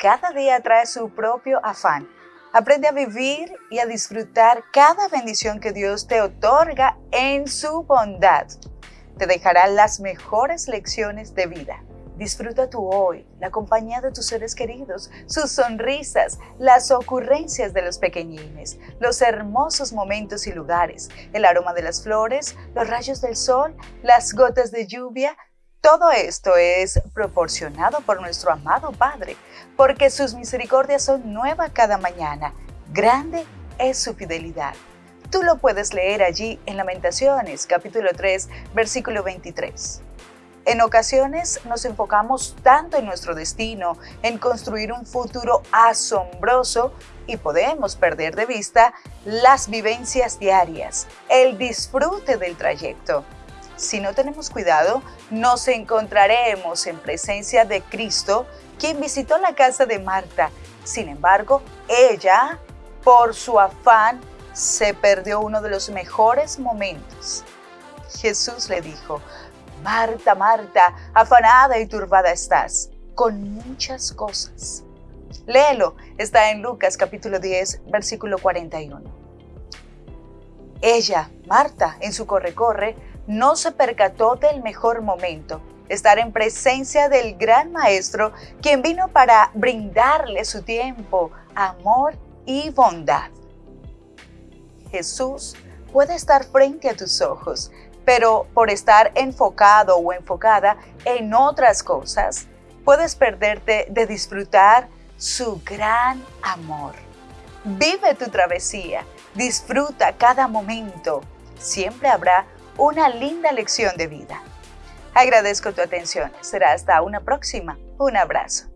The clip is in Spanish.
cada día trae su propio afán. Aprende a vivir y a disfrutar cada bendición que Dios te otorga en su bondad. Te dejará las mejores lecciones de vida. Disfruta tu hoy, la compañía de tus seres queridos, sus sonrisas, las ocurrencias de los pequeñines, los hermosos momentos y lugares, el aroma de las flores, los rayos del sol, las gotas de lluvia. Todo esto es proporcionado por nuestro amado Padre, porque sus misericordias son nuevas cada mañana. Grande es su fidelidad. Tú lo puedes leer allí en Lamentaciones, capítulo 3, versículo 23. En ocasiones nos enfocamos tanto en nuestro destino, en construir un futuro asombroso y podemos perder de vista las vivencias diarias, el disfrute del trayecto. Si no tenemos cuidado, nos encontraremos en presencia de Cristo, quien visitó la casa de Marta. Sin embargo, ella, por su afán, se perdió uno de los mejores momentos. Jesús le dijo, Marta, Marta, afanada y turbada estás con muchas cosas. Léelo, está en Lucas capítulo 10, versículo 41. Ella, Marta, en su corre-corre, no se percató del mejor momento, estar en presencia del gran Maestro, quien vino para brindarle su tiempo, amor y bondad. Jesús puede estar frente a tus ojos, pero por estar enfocado o enfocada en otras cosas, puedes perderte de disfrutar su gran amor. Vive tu travesía, disfruta cada momento. Siempre habrá una linda lección de vida. Agradezco tu atención. Será hasta una próxima. Un abrazo.